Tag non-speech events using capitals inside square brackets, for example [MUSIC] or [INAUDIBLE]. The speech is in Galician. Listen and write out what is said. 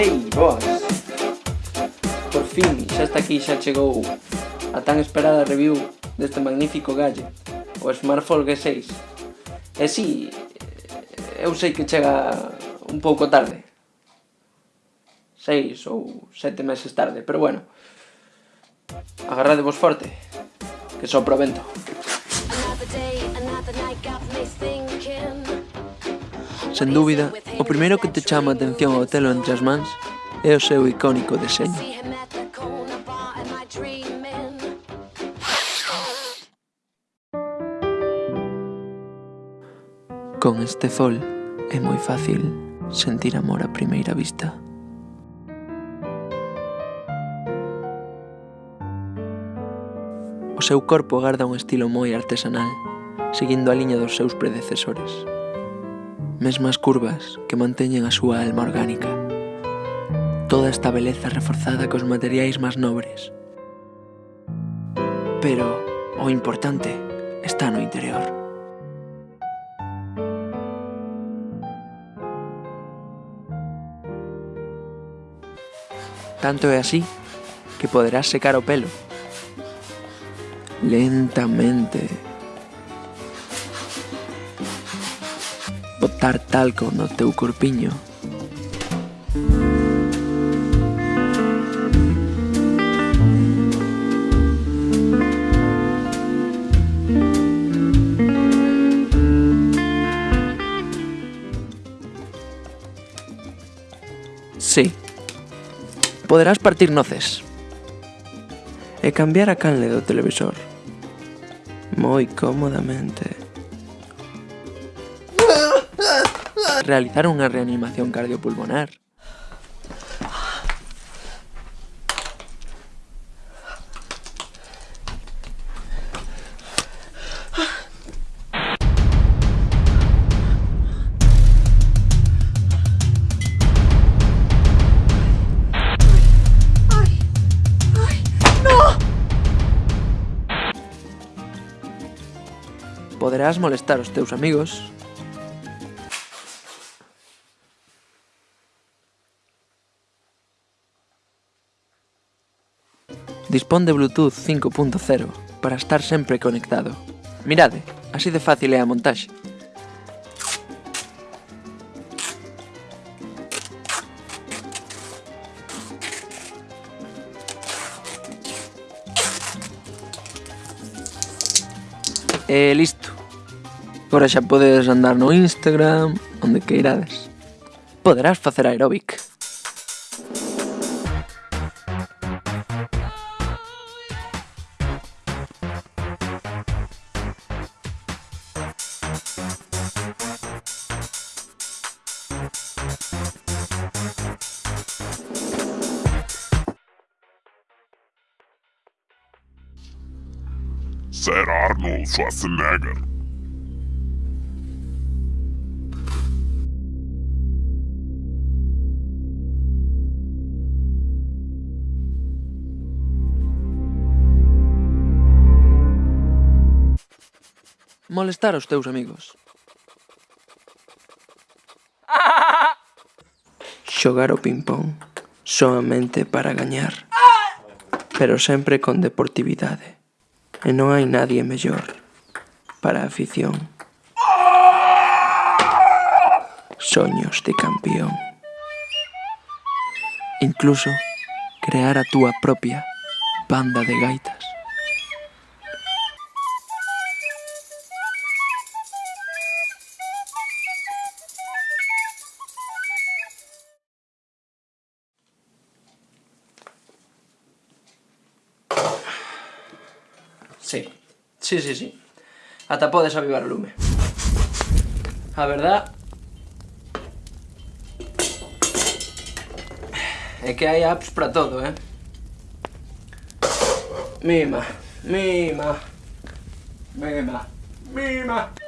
Ei, boas! Por fin, xa está aquí xa chegou a tan esperada review deste magnífico galle, o Smartphone G6. E si, eu sei que chega un pouco tarde. Seis ou sete meses tarde, pero bueno. Agarradevos forte, que sopro vento. Another day, another night got me thinking Sen dúbida, o primeiro que te chama a atención ao telo entre as mans é o seu icónico deseño. Con este fol é moi fácil sentir amor a primeira vista. O seu corpo garda un estilo moi artesanal, seguindo a liña dos seus predecesores mesmas curvas que manteñen a súa alma orgánica. Toda esta beleza reforzada cos materiais máis nobres. Pero o importante está no interior. Tanto é así que poderás secar o pelo. Lentamente. botar talco no teu corpiño. Sí. Poderás partir noces. E cambiar a canle do televisor. Moi cómodamente. realizar una reanimación cardiopulmonar. podrás molestar a tus amigos Dispón de Bluetooth 5.0 para estar sempre conectado. Mirade, así de fácil é a montaxe. E listo. Agora xa podes andar no Instagram, onde queirades. Poderás facer aeróbic. ser Arnold Schwarzenegger. Molestar os teus amigos. [LAUGHS] Xogar o ping-pong soamente para gañar, ah! pero sempre con deportividade. E non hai nadie mellor para afición. Soños de campeón. Incluso crear a túa propia banda de gaitas. Sí, sí, sí, sí. Ata podes avivar o lume. A verdad... É que hai apps para todo, eh? Mima, mima, mima, mima.